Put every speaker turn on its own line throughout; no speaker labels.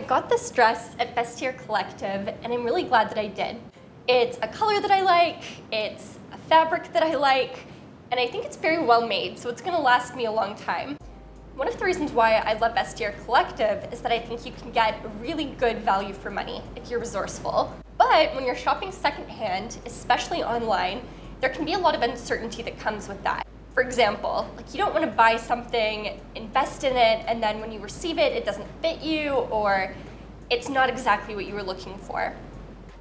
I got this dress at Vestiaire Collective, and I'm really glad that I did. It's a color that I like, it's a fabric that I like, and I think it's very well made, so it's gonna last me a long time. One of the reasons why I love Vestiaire Collective is that I think you can get really good value for money if you're resourceful. But when you're shopping secondhand, especially online, there can be a lot of uncertainty that comes with that. For example, like you don't want to buy something, invest in it, and then when you receive it, it doesn't fit you or it's not exactly what you were looking for.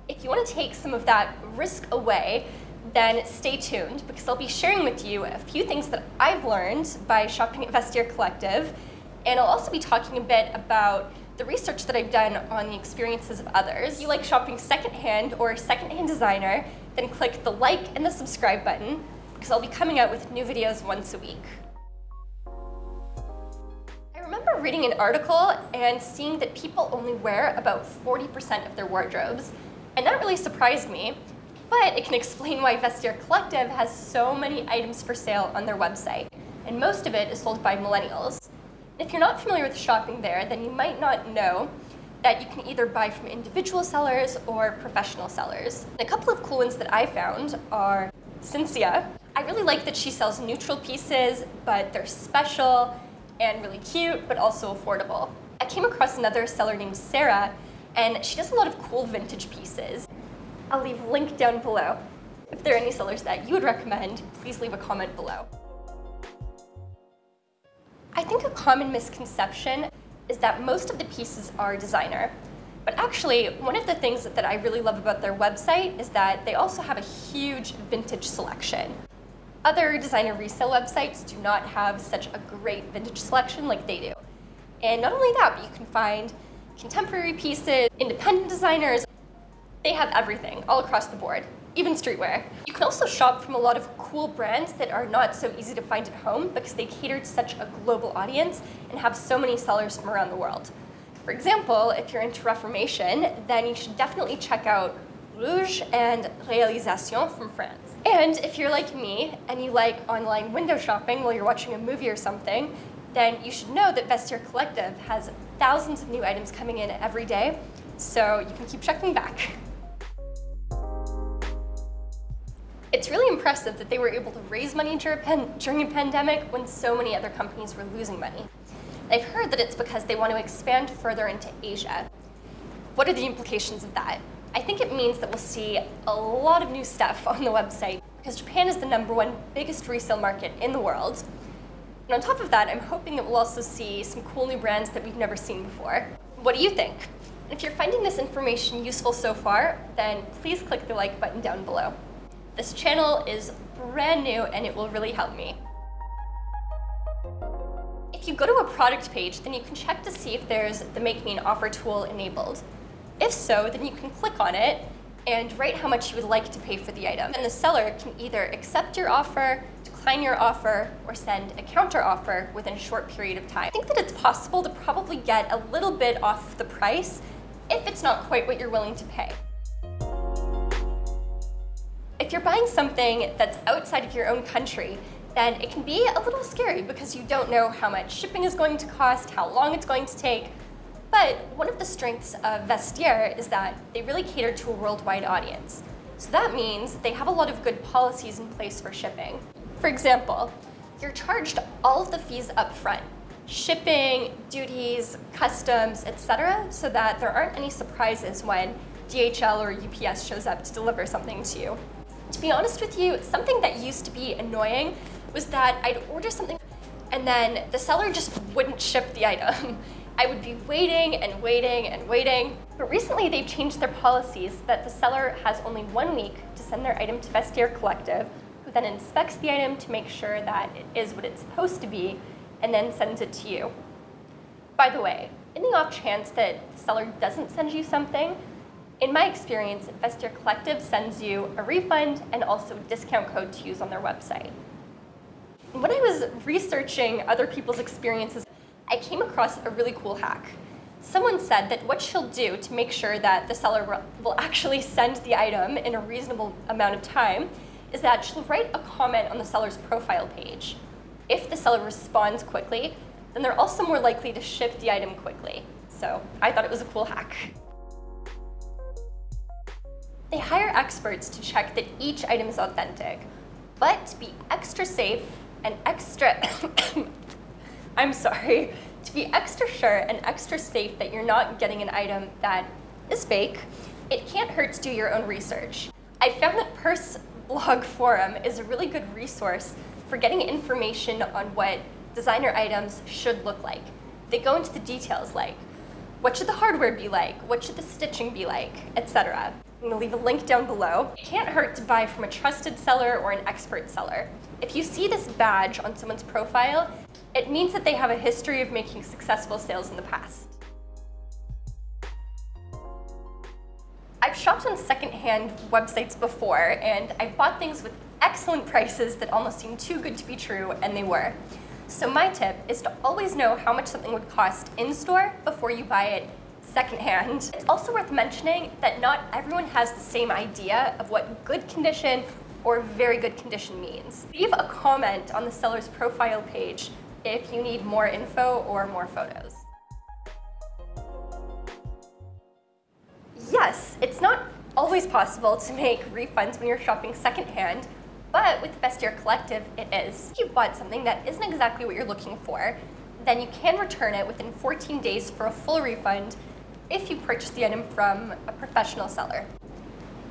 If you want to take some of that risk away, then stay tuned because I'll be sharing with you a few things that I've learned by shopping at Vestiaire Collective, and I'll also be talking a bit about the research that I've done on the experiences of others. If you like shopping secondhand or secondhand designer, then click the like and the subscribe button because I'll be coming out with new videos once a week. I remember reading an article and seeing that people only wear about 40% of their wardrobes, and that really surprised me, but it can explain why Vestiaire Collective has so many items for sale on their website, and most of it is sold by millennials. If you're not familiar with shopping there, then you might not know that you can either buy from individual sellers or professional sellers. A couple of cool ones that I found are Cynthia. I really like that she sells neutral pieces, but they're special and really cute, but also affordable. I came across another seller named Sarah, and she does a lot of cool vintage pieces. I'll leave a link down below. If there are any sellers that you would recommend, please leave a comment below. I think a common misconception is that most of the pieces are designer. But actually, one of the things that I really love about their website is that they also have a huge vintage selection. Other designer resale websites do not have such a great vintage selection like they do. And not only that, but you can find contemporary pieces, independent designers, they have everything all across the board, even streetwear. You can also shop from a lot of cool brands that are not so easy to find at home because they cater to such a global audience and have so many sellers from around the world. For example, if you're into Reformation, then you should definitely check out Rouje and Réalisation from France. And if you're like me and you like online window shopping while you're watching a movie or something, then you should know that Vestiaire Collective has thousands of new items coming in every day, so you can keep checking back. It's really impressive that they were able to raise money during a pandemic when so many other companies were losing money. I've heard that it's because they want to expand further into Asia. What are the implications of that? I think it means that we'll see a lot of new stuff on the website because Japan is the number one biggest resale market in the world. And on top of that, I'm hoping that we'll also see some cool new brands that we've never seen before. What do you think? If you're finding this information useful so far, then please click the like button down below. This channel is brand new and it will really help me. If you go to a product page, then you can check to see if there's the Make Me an Offer tool enabled. If so, then you can click on it and write how much you would like to pay for the item. And the seller can either accept your offer, decline your offer, or send a counter offer within a short period of time. I think that it's possible to probably get a little bit off the price if it's not quite what you're willing to pay. If you're buying something that's outside of your own country, then it can be a little scary because you don't know how much shipping is going to cost, how long it's going to take. But one of the strengths of Vestiaire is that they really cater to a worldwide audience. So that means they have a lot of good policies in place for shipping. For example, you're charged all of the fees up front, shipping, duties, customs, etc., so that there aren't any surprises when DHL or UPS shows up to deliver something to you. To be honest with you, something that used to be annoying was that I'd order something and then the seller just wouldn't ship the item. I would be waiting and waiting and waiting. But recently they've changed their policies that the seller has only one week to send their item to Vestiaire Collective, who then inspects the item to make sure that it is what it's supposed to be, and then sends it to you. By the way, in the off chance that the seller doesn't send you something, in my experience, Vestiaire Collective sends you a refund and also a discount code to use on their website. When I was researching other people's experiences, I came across a really cool hack. Someone said that what she'll do to make sure that the seller will actually send the item in a reasonable amount of time is that she'll write a comment on the seller's profile page. If the seller responds quickly, then they're also more likely to ship the item quickly. so I thought it was a cool hack. They hire experts to check that each item is authentic, but to be extra safe and extra, I'm sorry, to be extra sure and extra safe that you're not getting an item that is fake, it can't hurt to do your own research. I found that Purse Blog Forum is a really good resource for getting information on what designer items should look like. They go into the details like, what should the hardware be like? What should the stitching be like? Etc. I'm gonna leave a link down below. It can't hurt to buy from a trusted seller or an expert seller. If you see this badge on someone's profile, it means that they have a history of making successful sales in the past. I've shopped on secondhand websites before, and I've bought things with excellent prices that almost seemed too good to be true, and they were. So my tip is to always know how much something would cost in-store before you buy it secondhand. It's also worth mentioning that not everyone has the same idea of what good condition or very good condition means. Leave a comment on the seller's profile page if you need more info or more photos. Yes, it's not always possible to make refunds when you're shopping secondhand, but with Vestiaire Collective, it is. If you bought something that isn't exactly what you're looking for, then you can return it within 14 days for a full refund if you purchase the item from a professional seller.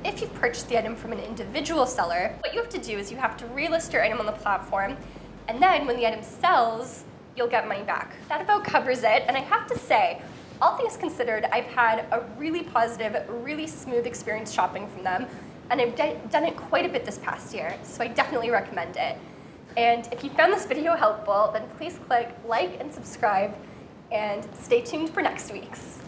If you purchase the item from an individual seller, what you have to do is you have to relist your item on the platform, and then when the item sells, you'll get money back. That about covers it, and I have to say, all things considered, I've had a really positive, really smooth experience shopping from them, and I've done it quite a bit this past year, so I definitely recommend it. And if you found this video helpful, then please click like and subscribe, and stay tuned for next week's.